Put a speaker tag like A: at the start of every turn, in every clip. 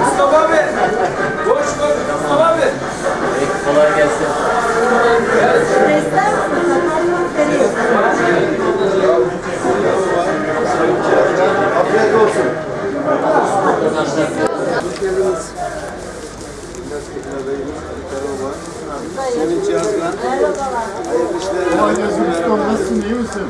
A: Mustafa abi. Koş koş Mustafa abi.
B: Kolay gelsin.
C: Afiyet olsun. Sevinç Yazgan. Hayırlı işler.
D: Nasılsın, iyi misin?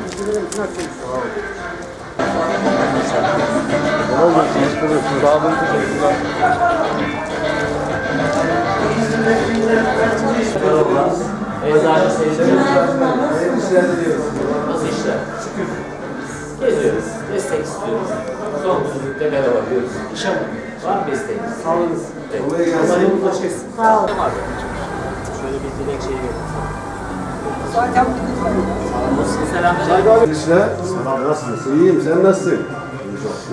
B: Eczacı sevdiğimiz
C: Hayırlı işler diliyoruz.
B: nasıl işler? Şükür. Geziyoruz, destek istiyoruz. Son düzlükte merhaba diyoruz. İşe? Var mı isteğiniz? Sağ olun.
C: Kolay gelsin.
B: Sağ olun. Şöyle bir dilek şeyi verin. Selam
C: işler. Nasılsın? İyiyim. Sen nasılsın?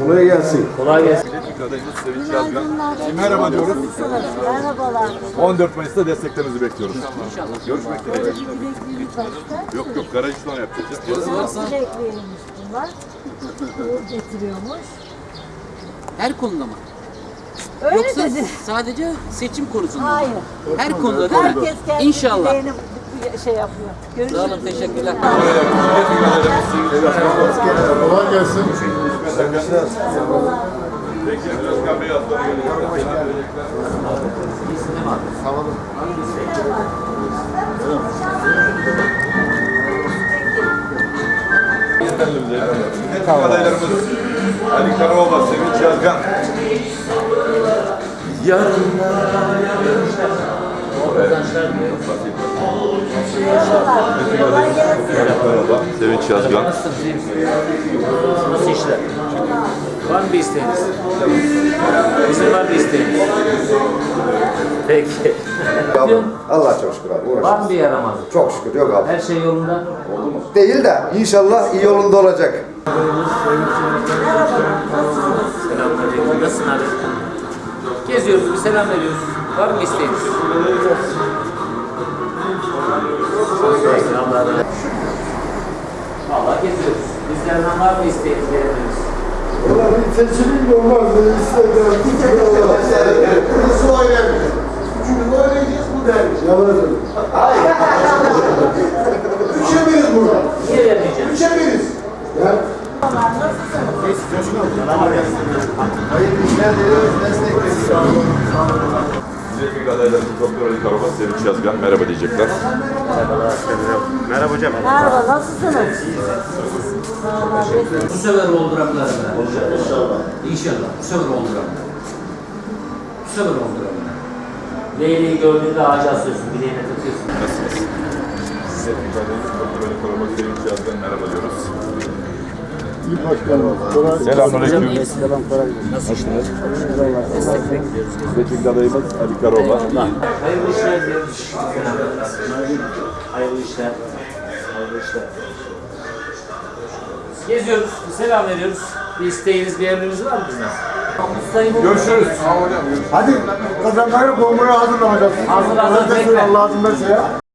C: Kolay gelsin.
B: Kolay gelsin.
E: Merhaba diyoruz.
F: Merhabalar.
E: 14 Mayıs'ta desteklerinizi bekliyoruz. Görüşmek dileğiyle.
F: Dilekliğimiz
E: Yok yok garaj işlem yapacağız.
F: Dilekliymiş bunlar. Uğur getiriyormuş.
G: Her konuda mı?
F: Öyle
G: Yoksa
F: dedi.
G: sadece seçim konusunda mı?
F: Hayır.
G: Her konuda değil mi?
F: Herkes kendi
G: İnşallah.
F: Şey yapıyor.
G: Sağ olun,
F: Görüşürüz.
G: teşekkürler.
D: Kolay gelsin.
E: Peki Özkan Bey adları Milletvekili adaylarımız Ali Karaoğlan, Sevinç Yazgan.
F: Kolay gelsin.
E: Sevinç Yazgan.
B: Nasıl işler? Var mı bir isteğiniz? Bizim var bir isteğiniz. Peki.
C: Abi, Allah çok şükür abi.
B: Var mı bir yaramazlık?
C: Çok şükür yok abi.
B: Her şey yolunda.
C: Değil de inşallah iyi yolunda olacak.
B: Selamünaleyküm. Nasılsın abi? Geziyoruz, bir selam veriyoruz. Var mı isteğiniz? Vallahi geziyoruz. Bizlerden var mı isteğiniz?
D: Valla bir seçilim olmaz. İstediler.
C: Nasıl oynayacağız? Çünkü oynayacağız bu dermiş.
D: Yalanım.
C: Üçe biriz burada.
B: Niye vermeyeceğim?
C: Üçe biriz.
D: Ya
C: Hayırlı işler diliyoruz. Destek bekliyoruz.
E: Doktor Ali Karaoğlan, Sevinç Yazgan. Merhaba diyecekler.
F: Merhaba, nasılsınız? Vallahi biz-
B: Bu sefer olduramlar. İnşallah. İnşallah. Bu sefer olduramlar. Bu sefer olduramlar. Leyleği gördüğünde ağaca asıyorsun, bileğine takıyorsun.
E: Nasılsınız? Milletvekili adayımız Doktor Ali Karaoğlan, Sevinç Yazgan. Merhaba diyoruz.
D: İyi başkanım. Kolay
E: Selamünaleyküm.
B: Nasılsınız? Destek bekliyoruz.
E: Milletvekili adayımız Ali Karaoğlan.
B: Hayırlı işler diyoruz. Hayırlı işler. Hayırlı işler. Geziyoruz, selam veriyoruz. Bir isteğiniz, bir emriniz var mı bizden?
E: Görüşürüz.
D: Hadi kazanları bombayı hazırlamayacağız.
B: Hazır, hazır,
D: Allah'ın
B: bekle.
D: Allah'ın verse ya.